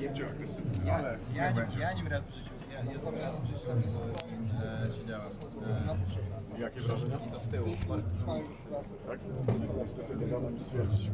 będzie agresywny, Ja, ale ja, niech nim, będzie. ja nim raz w życiu, ja, ja nim raz w życiu tam e, siedziałem. E, Jakie wrażenia? I to z tyłu, bardzo dużo miejsca z tyłu. Tak? Niestety nie dano mi stwierdzić.